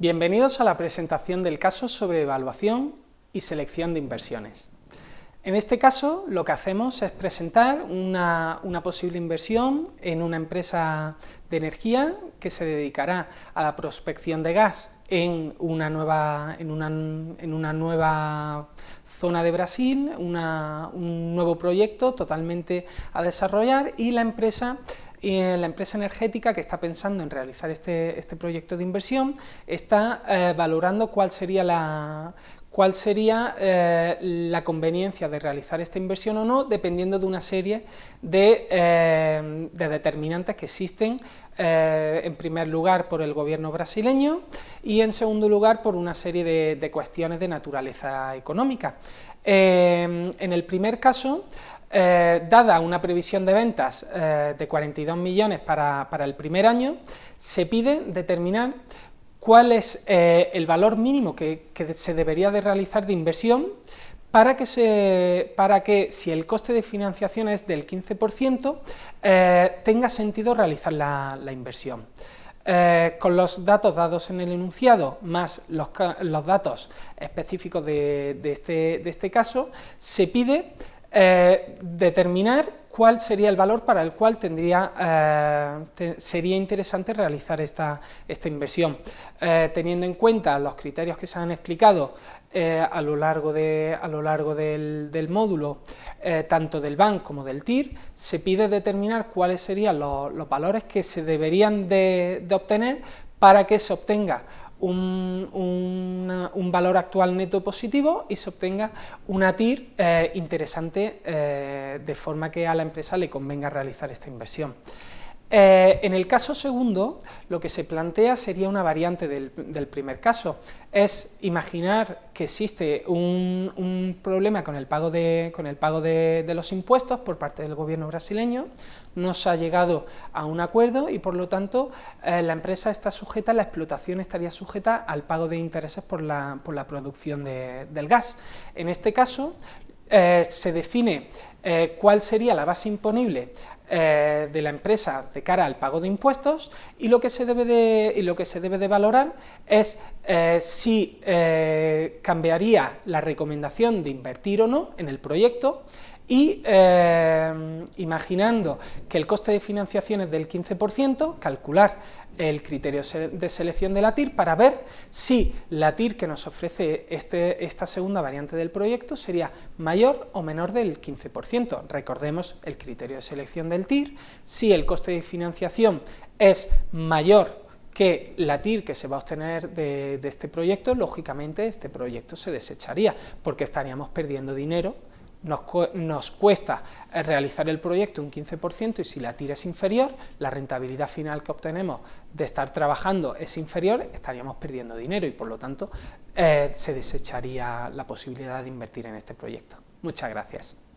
Bienvenidos a la presentación del caso sobre evaluación y selección de inversiones. En este caso lo que hacemos es presentar una, posible inversión en una empresa de energía que se dedicará a la prospección de gas en una nueva, zona de Brasil, un nuevo proyecto totalmente a desarrollar y la empresa y la empresa energética que está pensando en realizar este, este proyecto de inversión está eh, valorando cuál sería la cuál sería eh, la conveniencia de realizar esta inversión o no, dependiendo de una serie de, eh, determinantes que existen, en primer lugar por el gobierno brasileño y en segundo lugar por una serie de cuestiones de naturaleza económica. en el primer caso, eh, dada una previsión de ventas eh, de 42 millones para, el primer año, se pide determinar cuál es eh, el valor mínimo que, se debería de realizar de inversión para que, se, para que si el coste de financiación es del 15%, tenga sentido realizar la, inversión. con los datos dados en el enunciado, más los, datos específicos de, este, de este caso, se pide eh, determinar cuál sería el valor para el cual tendría, eh, sería interesante realizar esta, esta inversión. Eh, teniendo en cuenta los criterios que se han explicado a lo largo, de, a lo largo del, módulo, tanto del BAN como del TIR, se pide determinar cuáles serían los, valores que se deberían de obtener para que se obtenga un, valor actual neto positivo y se obtenga una TIR eh, interesante eh, de forma que a la empresa le convenga realizar esta inversión. Eh, en el caso segundo, lo que se plantea sería una variante del, primer caso, es imaginar que existe un, problema con el pago, de, los impuestos por parte del gobierno brasileño, no se ha llegado a un acuerdo y por lo tanto eh, la empresa está sujeta, la explotación estaría sujeta al pago de intereses por la, producción del gas. En este caso eh, se define cuál sería la base imponible eh, de la empresa de cara al pago de impuestos y lo que se debe de, y lo que se debe de valorar es eh, si eh, cambiaría la recomendación de invertir o no en el proyecto y imaginando que el coste de financiación es del 15%, calcular el criterio de selección de la TIR para ver si la TIR que nos ofrece este, esta segunda variante del proyecto sería mayor o menor del 15%. Recordemos el criterio de selección TIR, si el coste de financiación es mayor que la TIR que se va a obtener de, este proyecto, lógicamente este proyecto se desecharía, porque estaríamos perdiendo dinero nos, cuesta realizar el proyecto un 15% y si la tira es inferior, la rentabilidad final que obtenemos de estar trabajando es inferior, estaríamos perdiendo dinero y por lo tanto eh, se desecharía la posibilidad de invertir en este proyecto. Muchas gracias.